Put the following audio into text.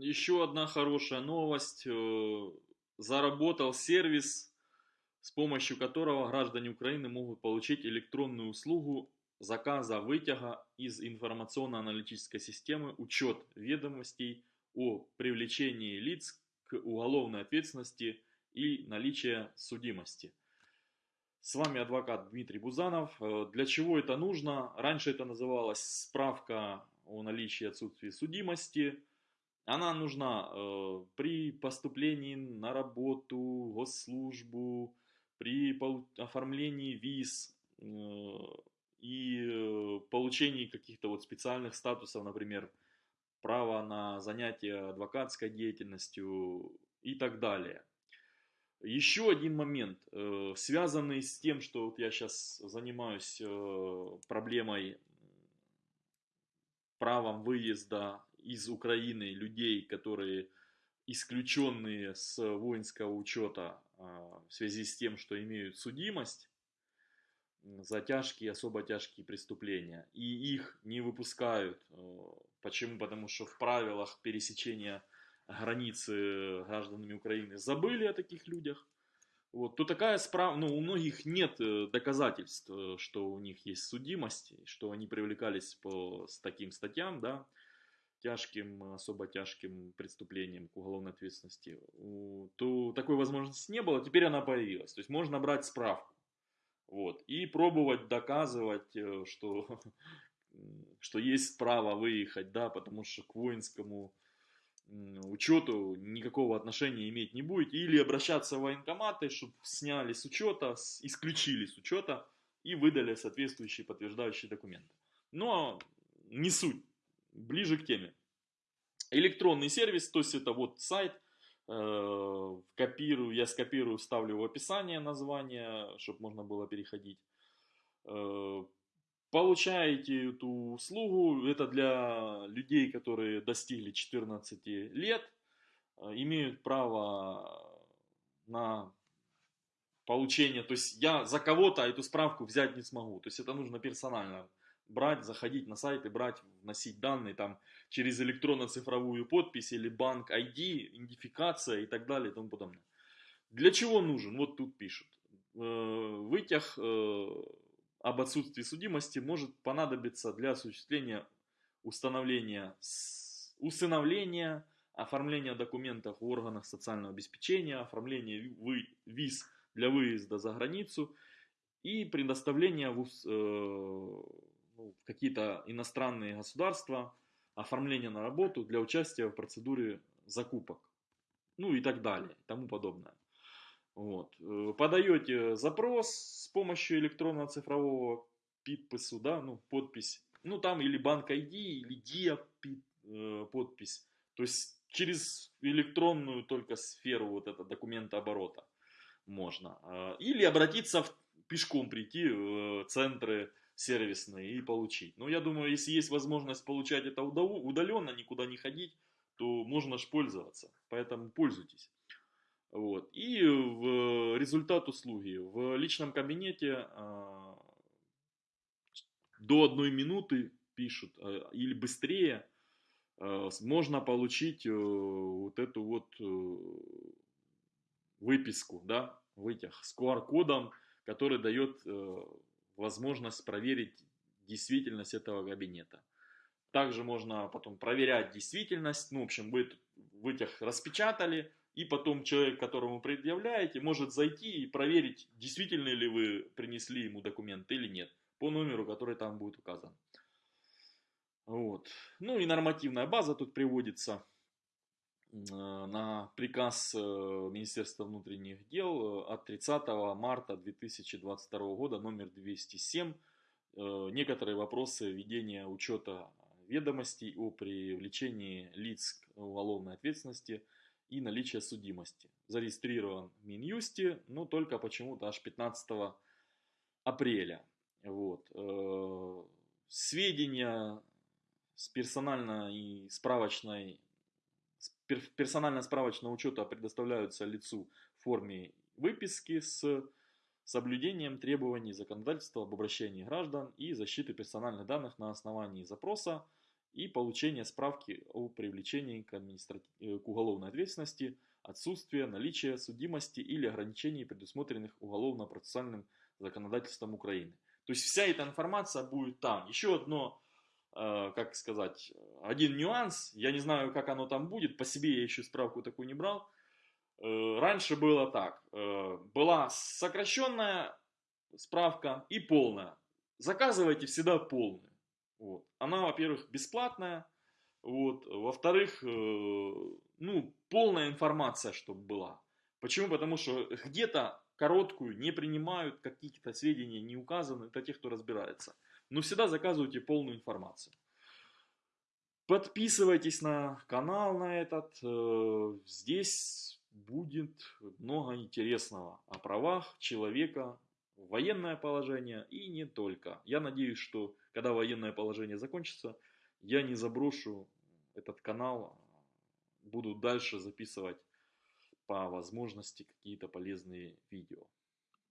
Еще одна хорошая новость. Э, заработал сервис, с помощью которого граждане Украины могут получить электронную услугу заказа вытяга из информационно-аналитической системы учет ведомостей о привлечении лиц к уголовной ответственности и наличия судимости. С вами адвокат Дмитрий Бузанов. Э, для чего это нужно? Раньше это называлось справка о наличии и отсутствии судимости. Она нужна э, при поступлении на работу, госслужбу, при оформлении виз э, и э, получении каких-то вот специальных статусов, например, право на занятие адвокатской деятельностью и так далее. Еще один момент, э, связанный с тем, что вот я сейчас занимаюсь проблемой правом выезда из Украины людей, которые исключенные с воинского учета а, в связи с тем, что имеют судимость за тяжкие, особо тяжкие преступления. И их не выпускают. Э, почему? Потому что в правилах пересечения границы гражданами Украины забыли о таких людях. Вот, то такая справа, ну, у многих нет э, доказательств, э, что у них есть судимость, что они привлекались по с таким статьям, да, тяжким, особо тяжким преступлением к уголовной ответственности, то такой возможности не было, теперь она появилась. То есть можно брать справку. Вот, и пробовать доказывать, э, что, что есть право выехать, да, потому что к воинскому учету никакого отношения иметь не будете. Или обращаться в военкоматы, чтобы сняли с учета, исключили с учета и выдали соответствующие подтверждающие документы. Но не суть ближе к теме. Электронный сервис, то есть это вот сайт, э, копирую, я скопирую, вставлю в описание название, чтобы можно было переходить. Э, получаете эту услугу, это для людей, которые достигли 14 лет, э, имеют право на получение, то есть я за кого-то эту справку взять не смогу, то есть это нужно персонально брать, заходить на сайт и брать, вносить данные там через электронно-цифровую подпись или банк ID, идентификация и так далее и тому подобное. Для чего нужен? Вот тут пишут. Э, вытяг э, об отсутствии судимости может понадобиться для осуществления установления, усыновления, оформления документов в органах социального обеспечения, оформления виз для выезда за границу и предоставления в, э, ну, в какие-то иностранные государства, оформление на работу для участия в процедуре закупок, ну и так далее, и тому подобное. Вот. Э, подаете запрос с помощью электронного цифрового подпису, да, ну, подпись, ну, там или банк ID, или ДИА э, подпись, то есть через электронную только сферу вот этого документа оборота можно. А, или обратиться в, пешком прийти в центры сервисные и получить. Но я думаю, если есть возможность получать это удаленно, никуда не ходить, то можно ж пользоваться. Поэтому пользуйтесь. Вот. И в результат услуги в личном кабинете а, до одной минуты пишут а, или быстрее а, можно получить э, вот эту вот э, выписку, да, вытяг с QR-кодом, который дает э, возможность проверить действительность этого кабинета. Также можно потом проверять действительность, ну, в общем, вы вытяг распечатали, и потом человек, которому предъявляете, может зайти и проверить, действительно ли вы принесли ему документ или нет, по номеру, который там будет указан. Вот. Ну и нормативная база тут приводится на приказ э, Министерства внутренних дел э, от 30 марта 2022 года номер 207. Некоторые вопросы ведения учета ведомостей о привлечении лиц к уголовной ответственности – и наличие судимости. Зарегистрирован в Минюсте, но только почему-то аж 15 апреля. Вот. Э, сведения с персональной и справочной персонально-справочного учета предоставляются лицу в форме выписки с соблюдением требований законодательства об обращении граждан и защиты персональных данных на основании запроса и получение справки о привлечении к, административ... Э, к уголовной ответственности, отсутствие, наличие судимости или ограничений, предусмотренных уголовно-процессуальным законодательством Украины. То есть вся эта информация будет там. Еще одно, как сказать, один нюанс, я не знаю, как оно там будет, по себе я еще справку такую не брал. Э, раньше было так, была сокращенная справка и полная. Заказывайте всегда полную. Вот. Она, во-первых, бесплатная, вот. во-вторых, э, ну, полная информация, чтобы была. Почему? Потому что где-то короткую не принимают, какие-то сведения не указаны, это те, кто разбирается. Но всегда заказывайте полную информацию. Подписывайтесь на канал на этот. Э, здесь будет много интересного о правах человека военное положение и не только. Я надеюсь, что когда военное положение закончится, я не заброшу этот канал, буду дальше записывать по возможности какие-то полезные видео.